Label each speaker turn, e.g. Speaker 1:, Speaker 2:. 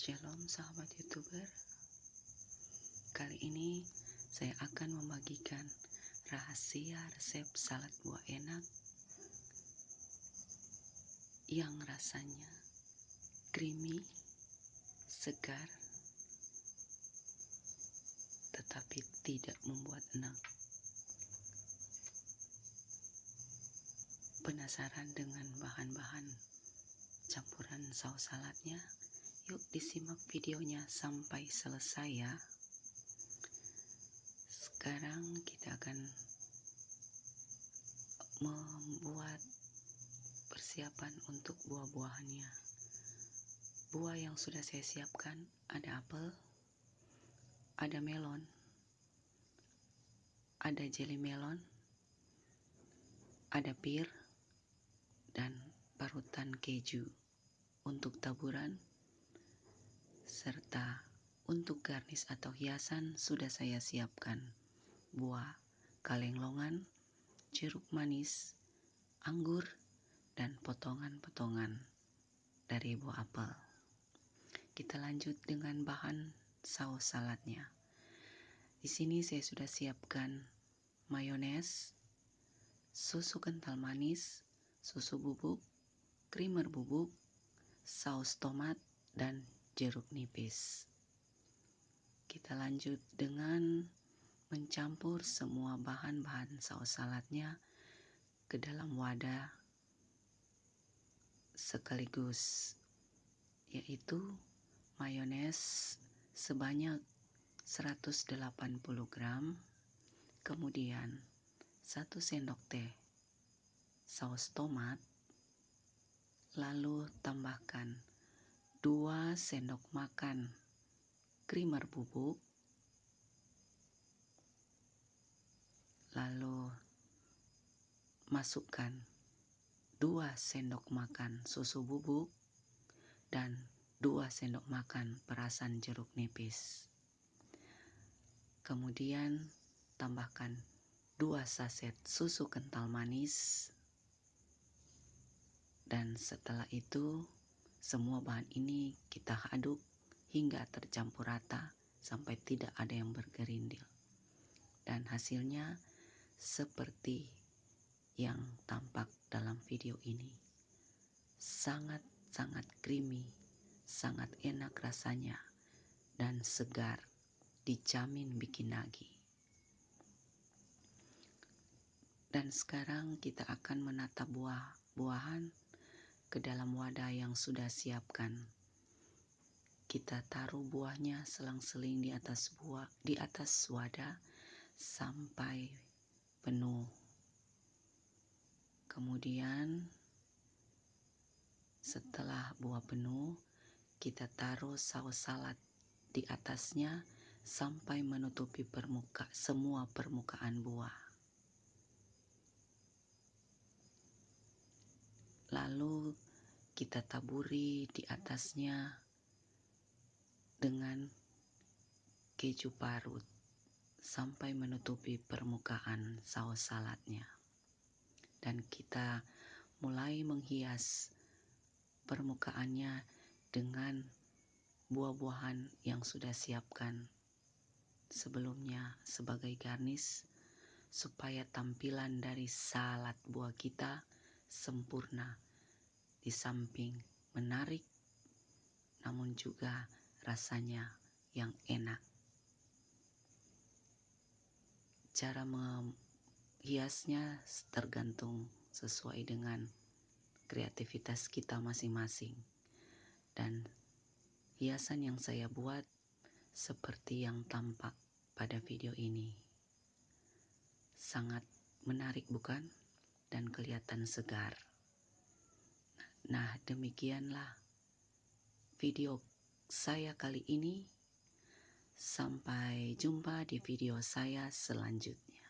Speaker 1: Shalom sahabat youtuber Kali ini saya akan membagikan rahasia resep salad buah enak Yang rasanya creamy, segar Tetapi tidak membuat enak Penasaran dengan bahan-bahan campuran saus saladnya? Yuk disimak videonya sampai selesai ya. Sekarang kita akan membuat persiapan untuk buah-buahannya. Buah yang sudah saya siapkan ada apel, ada melon, ada jelly melon, ada pir, dan parutan keju untuk taburan serta untuk garnish atau hiasan sudah saya siapkan buah kaleng longan, jeruk manis, anggur, dan potongan-potongan dari buah apel. Kita lanjut dengan bahan saus saladnya. Di sini saya sudah siapkan mayones, susu kental manis, susu bubuk, creamer bubuk, saus tomat, dan jeruk nipis. Kita lanjut dengan mencampur semua bahan-bahan saus saladnya ke dalam wadah sekaligus yaitu mayones sebanyak 180 gram kemudian 1 sendok teh saus tomat lalu tambahkan 2 sendok makan. Creamer bubuk. Lalu masukkan 2 sendok makan susu bubuk dan 2 sendok makan perasan jeruk nipis. Kemudian tambahkan 2 saset susu kental manis. Dan setelah itu semua bahan ini kita aduk hingga tercampur rata sampai tidak ada yang bergerindil. Dan hasilnya seperti yang tampak dalam video ini. Sangat-sangat creamy, sangat enak rasanya, dan segar, dijamin bikin nagih. Dan sekarang kita akan menata buah-buahan ke dalam wadah yang sudah siapkan. Kita taruh buahnya selang-seling di atas buah di atas wadah sampai penuh. Kemudian setelah buah penuh, kita taruh saus salad di atasnya sampai menutupi permuka semua permukaan buah. Lalu kita taburi di atasnya dengan keju parut sampai menutupi permukaan saus saladnya. Dan kita mulai menghias permukaannya dengan buah-buahan yang sudah siapkan sebelumnya sebagai garnish supaya tampilan dari salad buah kita sempurna di samping menarik namun juga rasanya yang enak cara menghiasnya tergantung sesuai dengan kreativitas kita masing-masing dan hiasan yang saya buat seperti yang tampak pada video ini sangat menarik bukan? Dan kelihatan segar. Nah, demikianlah video saya kali ini. Sampai jumpa di video saya selanjutnya.